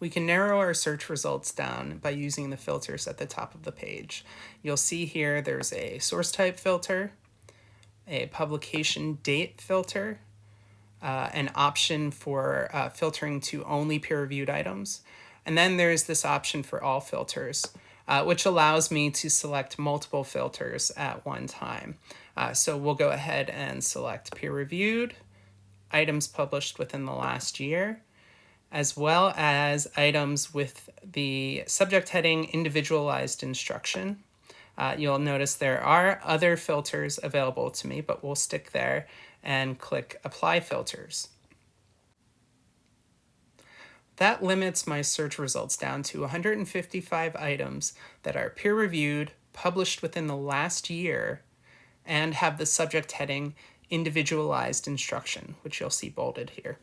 We can narrow our search results down by using the filters at the top of the page. You'll see here there's a source type filter, a publication date filter, uh, an option for uh, filtering to only peer-reviewed items, and then there's this option for all filters, uh, which allows me to select multiple filters at one time. Uh, so we'll go ahead and select peer-reviewed, items published within the last year, as well as items with the subject heading individualized instruction. Uh, you'll notice there are other filters available to me, but we'll stick there and click apply filters. That limits my search results down to 155 items that are peer-reviewed, published within the last year, and have the subject heading individualized instruction, which you'll see bolded here.